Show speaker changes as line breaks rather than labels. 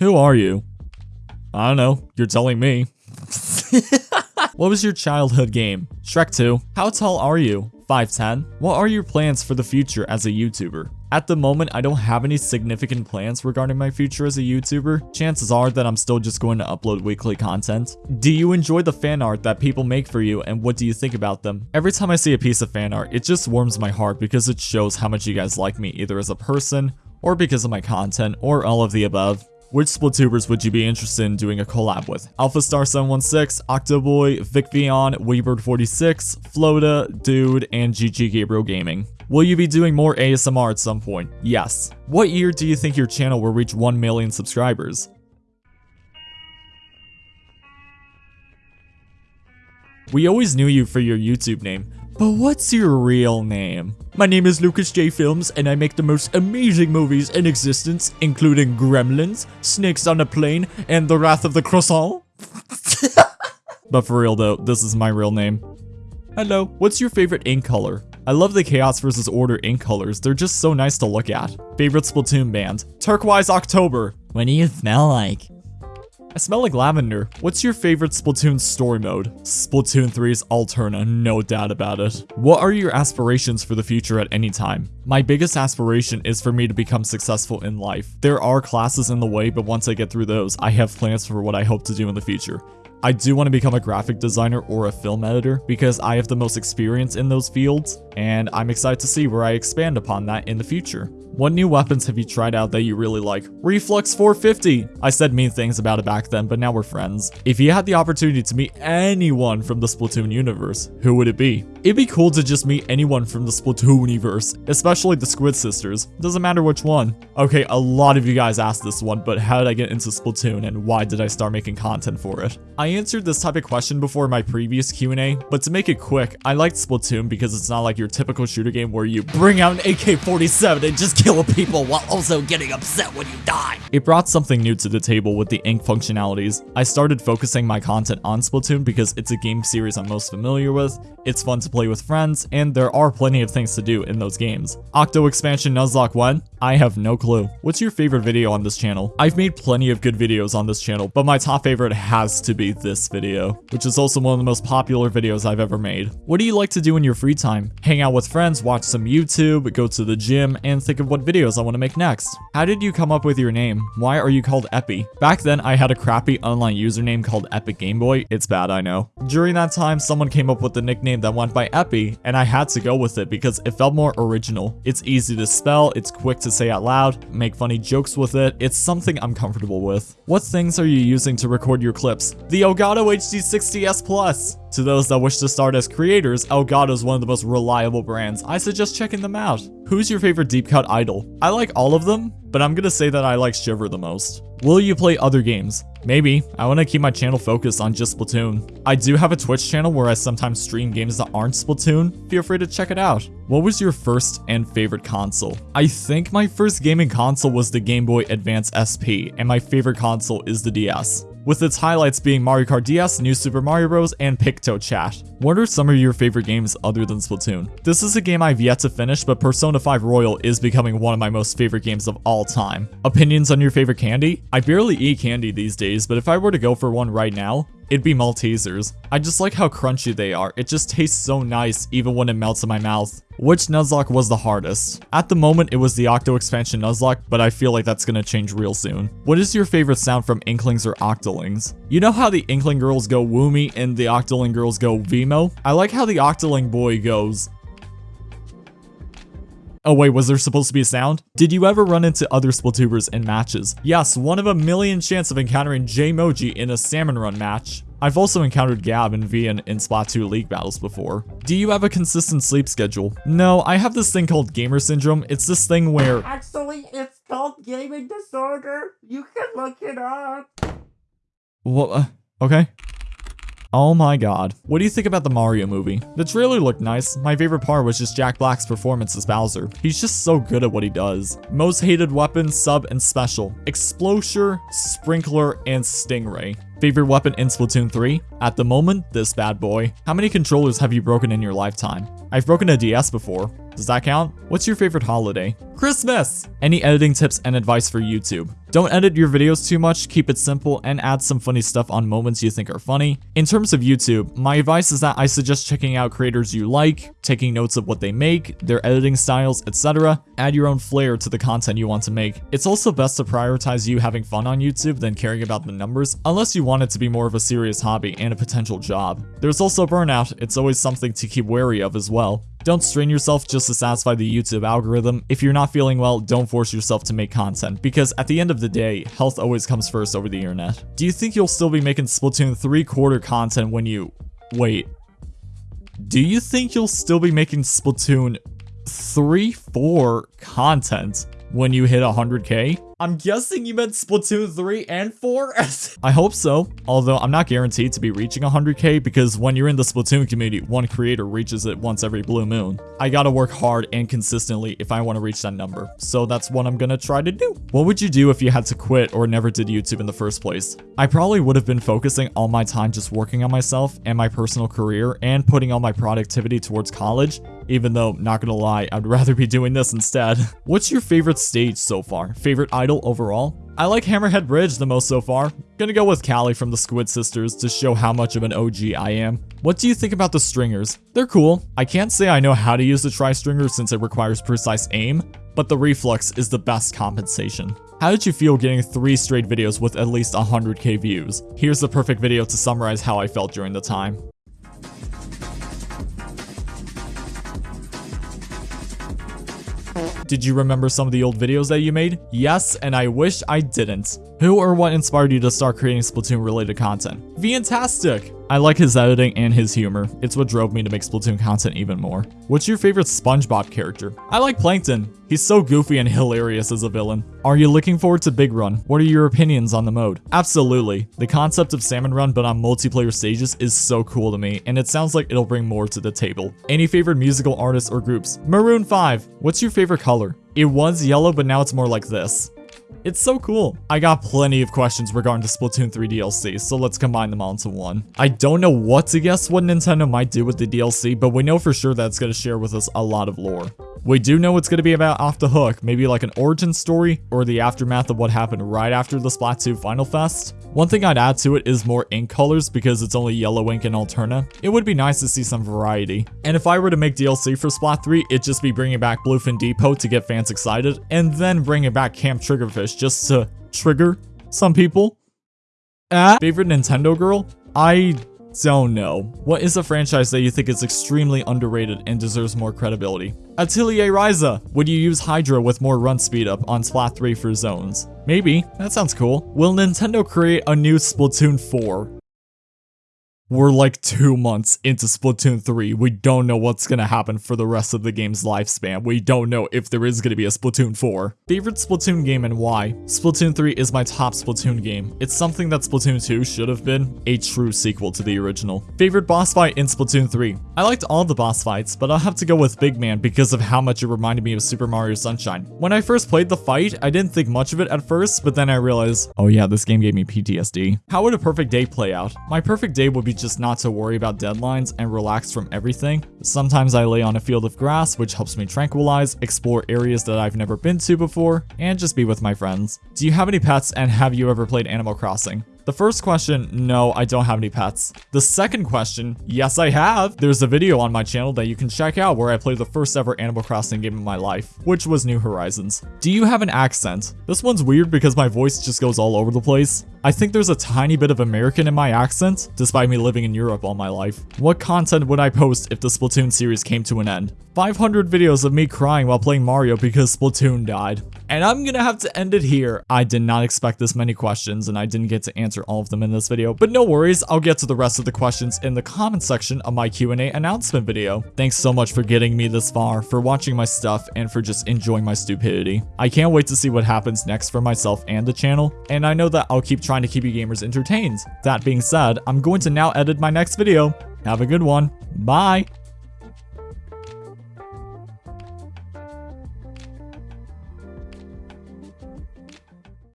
Who are you? I don't know. You're telling me. what was your childhood game? Shrek 2. How tall are you? 5'10". What are your plans for the future as a YouTuber? At the moment, I don't have any significant plans regarding my future as a YouTuber. Chances are that I'm still just going to upload weekly content. Do you enjoy the fan art that people make for you and what do you think about them? Every time I see a piece of fan art, it just warms my heart because it shows how much you guys like me either as a person or because of my content or all of the above. Which Splatoobers would you be interested in doing a collab with? AlphaStar716, Octoboy, VicVion, Weebird46, Flota, Dude, and GG Gabriel Gaming. Will you be doing more ASMR at some point? Yes. What year do you think your channel will reach 1 million subscribers? We always knew you for your YouTube name, but what's your real name? My name is Lucas J Films and I make the most amazing movies in existence, including Gremlins, Snakes on a Plane, and The Wrath of the Croissant. but for real though, this is my real name. Hello, what's your favorite ink color? I love the Chaos vs. Order ink colors, they're just so nice to look at. Favorite Splatoon band? Turquoise October.
What do you smell like?
I smell like lavender. What's your favorite Splatoon story mode? Splatoon 3's Alterna, uh, no doubt about it. What are your aspirations for the future at any time? My biggest aspiration is for me to become successful in life. There are classes in the way, but once I get through those, I have plans for what I hope to do in the future. I do want to become a graphic designer or a film editor because I have the most experience in those fields, and I'm excited to see where I expand upon that in the future. What new weapons have you tried out that you really like? Reef-Lux 450! I said mean things about it back then, but now we're friends. If you had the opportunity to meet anyone from the Splatoon universe, who would it be? It'd be cool to just meet anyone from the Splatoon universe, especially the Squid Sisters. Doesn't matter which one. Okay, a lot of you guys asked this one, but how did I get into Splatoon and why did I start making content for it? I answered this type of question before my previous Q&A, but to make it quick, I liked Splatoon because it's not like your typical shooter game where you bring out an AK-47 and just kill people while also getting upset when you die. It brought something new to the table with the ink functionalities. I started focusing my content on Splatoon because it's a game series I'm most familiar with, it's fun to play with friends, and there are plenty of things to do in those games. Octo Expansion Nuzlocke 1? I have no clue. What's your favorite video on this channel? I've made plenty of good videos on this channel, but my top favorite has to be this video, which is also one of the most popular videos I've ever made. What do you like to do in your free time? Hang out with friends, watch some YouTube, go to the gym, and think of what videos I want to make next. How did you come up with your name? Why are you called Epi? Back then, I had a crappy online username called Epic Game Boy. It's bad, I know. During that time, someone came up with the nickname that went by Epi, and I had to go with it because it felt more original. It's easy to spell, it's quick to say out loud, make funny jokes with it, it's something I'm comfortable with. What things are you using to record your clips? The Elgato HD60S Plus! To those that wish to start as creators, Elgato is one of the most reliable brands. I suggest checking them out. Who's your favorite deep cut idol? I like all of them, but I'm gonna say that I like Shiver the most. Will you play other games? Maybe. I want to keep my channel focused on just Splatoon. I do have a Twitch channel where I sometimes stream games that aren't Splatoon. Feel free to check it out. What was your first and favorite console? I think my first gaming console was the Game Boy Advance SP, and my favorite console is the DS with its highlights being Mario Kart DS, New Super Mario Bros, and PictoChat. What are some of your favorite games other than Splatoon? This is a game I've yet to finish, but Persona 5 Royal is becoming one of my most favorite games of all time. Opinions on your favorite candy? I barely eat candy these days, but if I were to go for one right now, it'd be Maltesers. I just like how crunchy they are. It just tastes so nice even when it melts in my mouth. Which Nuzlocke was the hardest? At the moment, it was the Octo Expansion Nuzlocke, but I feel like that's gonna change real soon. What is your favorite sound from Inklings or Octolings? You know how the Inkling girls go Woomy and the Octoling girls go Veemo? I like how the Octoling boy goes Oh wait, was there supposed to be a sound? Did you ever run into other Splatoobers in matches? Yes, one of a million chance of encountering Jmoji in a Salmon Run match. I've also encountered Gab and Vian in Splatoon League battles before. Do you have a consistent sleep schedule? No, I have this thing called gamer syndrome. It's this thing where-
Actually, it's called gaming disorder. You can look it up.
What? Uh, okay. Oh my god. What do you think about the Mario movie? The trailer looked nice. My favorite part was just Jack Black's performance as Bowser. He's just so good at what he does. Most hated weapon, sub, and special. Explosher, Sprinkler, and Stingray. Favorite weapon in Splatoon 3? At the moment, this bad boy. How many controllers have you broken in your lifetime? I've broken a DS before. Does that count? What's your favorite holiday? Christmas! Any editing tips and advice for YouTube? Don't edit your videos too much, keep it simple, and add some funny stuff on moments you think are funny. In terms of YouTube, my advice is that I suggest checking out creators you like, taking notes of what they make, their editing styles, etc. Add your own flair to the content you want to make. It's also best to prioritize you having fun on YouTube than caring about the numbers, unless you want it to be more of a serious hobby and a potential job. There's also burnout, it's always something to keep wary of as well. Don't strain yourself just to satisfy the YouTube algorithm. If you're not feeling well, don't force yourself to make content, because at the end of the day, health always comes first over the internet. Do you think you'll still be making Splatoon 3 quarter content when you... Wait. Do you think you'll still be making Splatoon 3 4 content when you hit 100k? I'm guessing you meant Splatoon 3 and 4? I hope so, although I'm not guaranteed to be reaching 100k because when you're in the Splatoon community, one creator reaches it once every blue moon. I gotta work hard and consistently if I want to reach that number, so that's what I'm gonna try to do. What would you do if you had to quit or never did YouTube in the first place? I probably would have been focusing all my time just working on myself and my personal career and putting all my productivity towards college even though, not gonna lie, I'd rather be doing this instead. What's your favorite stage so far? Favorite idol overall? I like Hammerhead Bridge the most so far. Gonna go with Callie from the Squid Sisters to show how much of an OG I am. What do you think about the stringers? They're cool. I can't say I know how to use the tri-stringer since it requires precise aim, but the Reef-Lux is the best compensation. How did you feel getting 3 straight videos with at least 100k views? Here's the perfect video to summarize how I felt during the time. Did you remember some of the old videos that you made? Yes, and I wish I didn't. Who or what inspired you to start creating Splatoon related content? Fantastic! I like his editing and his humor. It's what drove me to make Splatoon content even more. What's your favorite SpongeBob character? I like Plankton. He's so goofy and hilarious as a villain. Are you looking forward to Big Run? What are your opinions on the mode? Absolutely. The concept of Salmon Run but on multiplayer stages is so cool to me, and it sounds like it'll bring more to the table. Any favorite musical artists or groups? Maroon 5. What's your favorite color? It was yellow, but now it's more like this. It's so cool. I got plenty of questions regarding the Splatoon 3 DLC, so let's combine them all into one. I don't know what to guess what Nintendo might do with the DLC, but we know for sure that it's going to share with us a lot of lore. We do know it's going to be about Off the Hook, maybe like an origin story or the aftermath of what happened right after the Splatoon Final Fest. One thing I'd add to it is more ink colors because it's only yellow ink and Alterna. It would be nice to see some variety. And if I were to make DLC for Splat 3, it'd just be bringing back Bluefin Depot to get fans excited and then bringing back Camp Triggerfish just to trigger some people. Ah, favorite Nintendo girl? I don't know. What is a franchise that you think is extremely underrated and deserves more credibility? Atelier Ryza. Would you use Hydra with more run speed up on Splat 3 for zones? Maybe. That sounds cool. Will Nintendo create a new Splatoon 4? We're like two months into Splatoon 3. We don't know what's gonna happen for the rest of the game's lifespan. We don't know if there is gonna be a Splatoon 4. Favorite Splatoon game and why? Splatoon 3 is my top Splatoon game. It's something that Splatoon 2 should have been, a true sequel to the original. Favorite boss fight in Splatoon 3? I liked all the boss fights, but I'll have to go with Big Man because of how much it reminded me of Super Mario Sunshine. When I first played the fight, I didn't think much of it at first, but then I realized, oh yeah, this game gave me PTSD. How would a perfect day play out? My perfect day would be just not to worry about deadlines and relax from everything. Sometimes I lay on a field of grass, which helps me tranquilize, explore areas that I've never been to before, and just be with my friends. Do you have any pets and have you ever played Animal Crossing? The first question, no, I don't have any pets. The second question, yes, I have. There's a video on my channel that you can check out where I played the first ever Animal Crossing game in my life, which was New Horizons. Do you have an accent? This one's weird because my voice just goes all over the place. I think there's a tiny bit of American in my accent, despite me living in Europe all my life. What content would I post if the Splatoon series came to an end? 500 videos of me crying while playing Mario because Splatoon died. And I'm gonna have to end it here. I did not expect this many questions and I didn't get to answer all of them in this video, but no worries, I'll get to the rest of the questions in the comment section of my Q&A announcement video. Thanks so much for getting me this far, for watching my stuff, and for just enjoying my stupidity. I can't wait to see what happens next for myself and the channel, and I know that I'll keep trying to keep you gamers entertained. That being said, I'm going to now edit my next video. Have a good one. Bye!